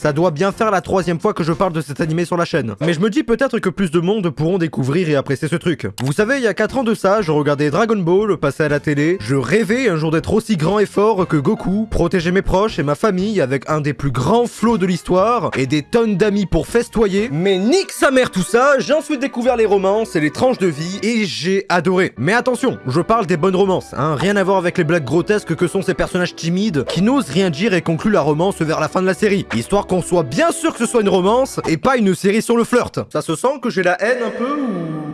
Ça doit bien faire la troisième fois que je parle de cet animé sur la chaîne. Mais je me dis peut-être que plus de monde pourront découvrir et apprécier ce truc. Vous savez, il y a 4 ans de ça, je regardais Dragon Ball passer à la télé. Je rêvais un jour d'être aussi grand et fort que Goku, protéger mes proches et ma famille avec un des plus grands flots de l'histoire et des tonnes d'amis pour festoyer. Mais nique sa mère tout ça, j'ai ensuite découvert les romances et les tranches de vie et j'ai adoré. Mais attention, je parle des bonnes romances, hein, rien à voir avec les blagues grotesques que sont ces personnages timides qui n'osent rien dire et concluent la romance vers la fin de la série. Histoire qu'on soit bien sûr que ce soit une romance et pas une série sur le flirt. Ça se sent que j'ai la haine un peu ou...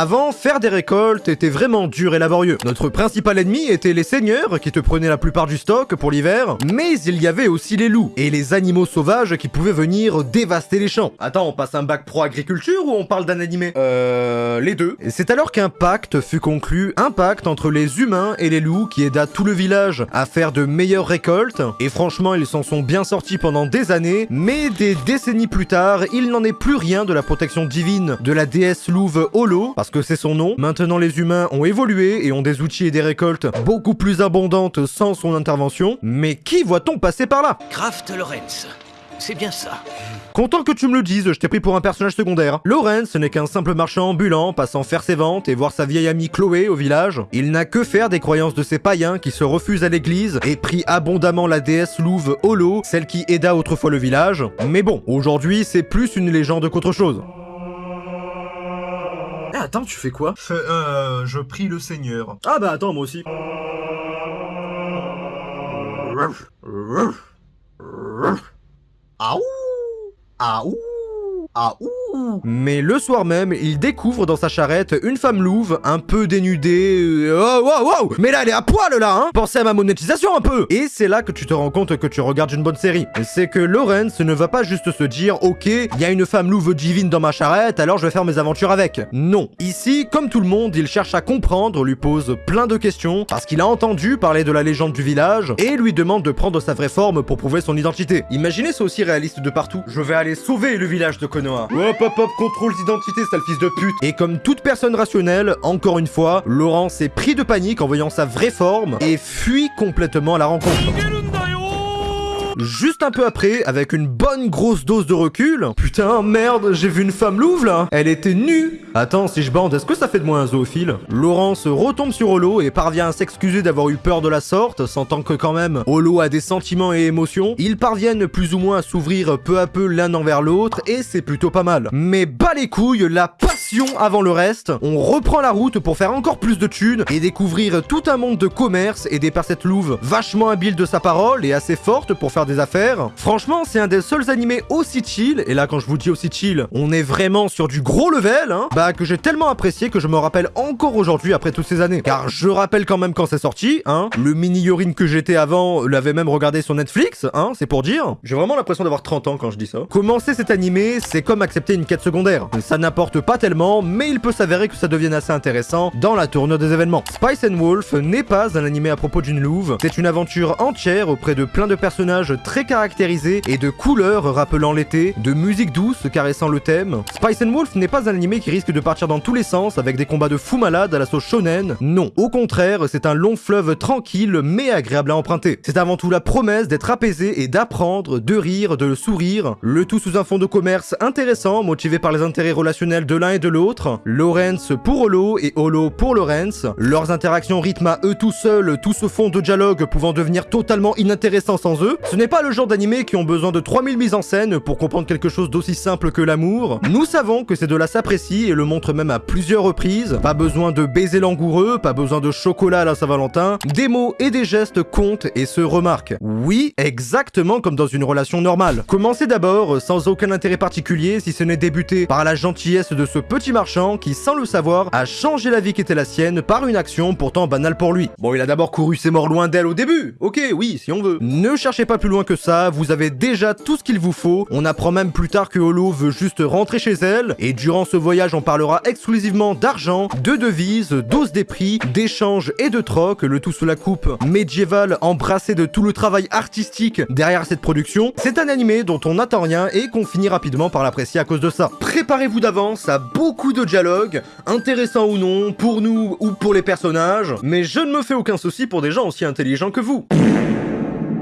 Avant, faire des récoltes était vraiment dur et laborieux. Notre principal ennemi était les seigneurs, qui te prenaient la plupart du stock pour l'hiver, mais il y avait aussi les loups, et les animaux sauvages qui pouvaient venir dévaster les champs. Attends, on passe un bac pro agriculture ou on parle d'un animé? Euh... les deux. C'est alors qu'un pacte fut conclu, un pacte entre les humains et les loups qui aida tout le village à faire de meilleures récoltes, et franchement ils s'en sont bien sortis pendant des années, mais des décennies plus tard, il n'en est plus rien de la protection divine de la déesse louve Holo, parce que c'est son nom. Maintenant les humains ont évolué et ont des outils et des récoltes beaucoup plus abondantes sans son intervention. Mais qui voit-on passer par là? Kraft Lorenz. C'est bien ça. Content que tu me le dises, je t'ai pris pour un personnage secondaire. Lorenz n'est qu'un simple marchand ambulant, passant faire ses ventes et voir sa vieille amie Chloé au village. Il n'a que faire des croyances de ces païens qui se refusent à l'église et prie abondamment la déesse louve Holo, celle qui aida autrefois le village. Mais bon, aujourd'hui c'est plus une légende qu'autre chose. Eh, attends, tu fais quoi? Euh, je prie le Seigneur. Ah bah attends, moi aussi. Aouh Aouh Aouh Mais le soir même, il découvre dans sa charrette une femme louve, un peu dénudée... euh, Oh, wow, wow Mais là, elle est à poil, là, hein Pensez à ma monétisation, un peu Et c'est là que tu te rends compte que tu regardes une bonne série. C'est que Lawrence ne va pas juste se dire « Ok, il y a une femme louve divine dans ma charrette, alors je vais faire mes aventures avec. » Non. Ici, comme tout le monde, il cherche à comprendre, lui pose plein de questions, parce qu'il a entendu parler de la légende du village, et lui demande de prendre sa vraie forme pour prouver son identité. Imaginez ça aussi réaliste de partout. Je vais aller sauver le village de Konoha. Hop hop hop, contrôle d'identité, sale fils de pute. Et comme toute personne rationnelle, encore une fois, Laurent s'est pris de panique en voyant sa vraie forme, et fuit complètement à la rencontre. Juste un peu après, avec une bonne grosse dose de recul. Putain, merde, j'ai vu une femme louve là. Elle était nue. Attends, si je bande, est-ce que ça fait de moi un zoophile? Laurent se retombe sur Holo et parvient à s'excuser d'avoir eu peur de la sorte, sentant que quand même, Holo a des sentiments et émotions. Ils parviennent plus ou moins à s'ouvrir peu à peu l'un envers l'autre et c'est plutôt pas mal. Mais bas les couilles, la passion avant le reste. On reprend la route pour faire encore plus de thunes et découvrir tout un monde de commerce et des percettes louves vachement habiles de sa parole et assez fortes pour faire affaires. Franchement, c'est un des seuls animés aussi chill, et là quand je vous dis aussi chill, on est vraiment sur du gros level, hein, bah que j'ai tellement apprécié que je me rappelle encore aujourd'hui après toutes ces années. Car je rappelle quand même quand c'est sorti, hein, le mini Yorin que j'étais avant l'avait même regardé sur Netflix, hein, c'est pour dire. J'ai vraiment l'impression d'avoir 30 ans quand je dis ça. Commencer cet animé, c'est comme accepter une quête secondaire. Ça n'apporte pas tellement, mais il peut s'avérer que ça devienne assez intéressant dans la tournure des événements. Spice and Wolf n'est pas un animé à propos d'une louve, c'est une aventure entière auprès de plein de personnages très caractérisés et de couleurs rappelant l'été, de musique douce caressant le thème. Spice Wolf n'est pas un animé qui risque de partir dans tous les sens avec des combats de fous malades à la sauce shonen. Non, au contraire, c'est un long fleuve tranquille mais agréable à emprunter. C'est avant tout la promesse d'être apaisé et d'apprendre, de rire, de sourire, le tout sous un fond de commerce intéressant motivé par les intérêts relationnels de l'un et de l'autre. Lawrence pour Holo et Holo pour Lawrence. Leurs interactions rythment à eux tout seuls tout ce fond de dialogue pouvant devenir totalement inintéressant sans eux. N'est pas le genre d'animé qui ont besoin de 3000 mises en scène pour comprendre quelque chose d'aussi simple que l'amour. Nous savons que c'est de la s'apprécie et le montre même à plusieurs reprises. Pas besoin de baiser langoureux, pas besoin de chocolat à la Saint-Valentin. Des mots et des gestes comptent et se remarquent. Oui, exactement comme dans une relation normale. Commencez d'abord sans aucun intérêt particulier si ce n'est débuter par la gentillesse de ce petit marchand qui, sans le savoir, a changé la vie qui était la sienne par une action pourtant banale pour lui. Bon, il a d'abord couru ses morts loin d'elle au début. Ok, oui, si on veut. Ne cherchez pas plus loin que ça, vous avez déjà tout ce qu'il vous faut. On apprend même plus tard que Holo veut juste rentrer chez elle, et durant ce voyage on parlera exclusivement d'argent, de devises, d'ose des prix, d'échanges et de troc, le tout sous la coupe médiévale embrassée de tout le travail artistique derrière cette production. C'est un animé dont on n'attend rien et qu'on finit rapidement par l'apprécier à cause de ça. Préparez-vous d'avance à beaucoup de dialogues, intéressants ou non, pour nous ou pour les personnages, mais je ne me fais aucun souci pour des gens aussi intelligents que vous.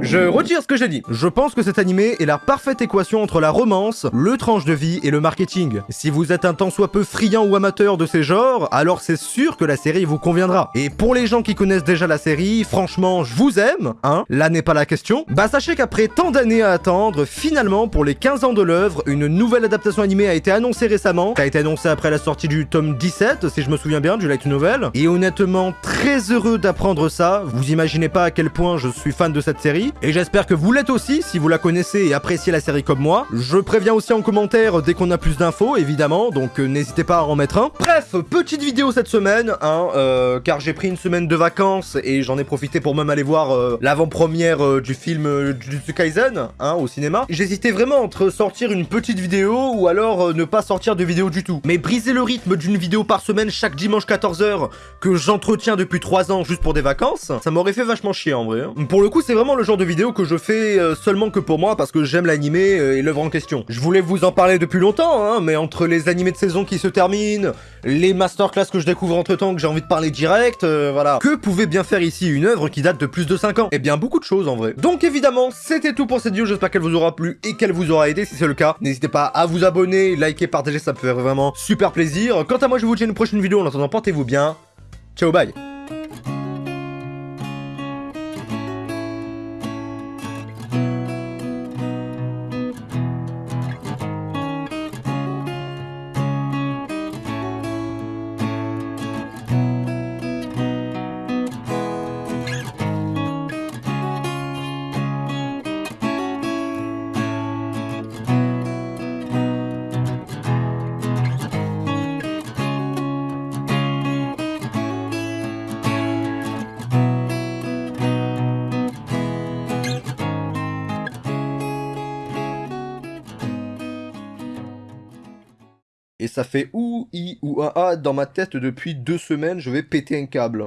Je retire ce que j'ai dit. Je pense que cet animé est la parfaite équation entre la romance, le tranche de vie et le marketing. Si vous êtes un tant soit peu friand ou amateur de ces genres, alors c'est sûr que la série vous conviendra. Et pour les gens qui connaissent déjà la série, franchement, je vous aime, hein, là n'est pas la question. Bah sachez qu'après tant d'années à attendre, finalement, pour les 15 ans de l'œuvre, une nouvelle adaptation animée a été annoncée récemment, qui a été annoncée après la sortie du tome 17, si je me souviens bien, du light novel. Et honnêtement, très heureux d'apprendre ça, vous imaginez pas à quel point je suis fan de cette série, et j'espère que vous l'êtes aussi si vous la connaissez et appréciez la série comme moi. Je préviens aussi en commentaire dès qu'on a plus d'infos, évidemment, donc euh, n'hésitez pas à en mettre un. Bref, petite vidéo cette semaine, hein, euh, car j'ai pris une semaine de vacances et j'en ai profité pour même aller voir euh, l'avant-première du film Jujutsu Kaisen, hein, au cinéma. J'hésitais vraiment entre sortir une petite vidéo ou alors ne pas sortir de vidéo du tout. Mais briser le rythme d'une vidéo par semaine chaque dimanche 14h que j'entretiens depuis 3 ans juste pour des vacances, ça m'aurait fait vachement chier en vrai. hein. Pour le coup, c'est vraiment le genre de vidéo que je fais euh, seulement que pour moi parce que j'aime l'animé euh, et l'œuvre en question. Je voulais vous en parler depuis longtemps, hein, mais entre les animés de saison qui se terminent, les masterclass que je découvre entre temps que j'ai envie de parler direct, euh, voilà. Que pouvait bien faire ici une œuvre qui date de plus de 5 ans? Eh bien, beaucoup de choses en vrai. Donc évidemment, c'était tout pour cette vidéo, j'espère qu'elle vous aura plu et qu'elle vous aura aidé si c'est le cas. N'hésitez pas à vous abonner, liker, partager, ça me fait vraiment super plaisir. Quant à moi, je vous dis à une prochaine vidéo, en attendant, portez-vous bien. Ciao, bye Et ça fait ou i ou a a dans ma tête depuis deux semaines, je vais péter un câble.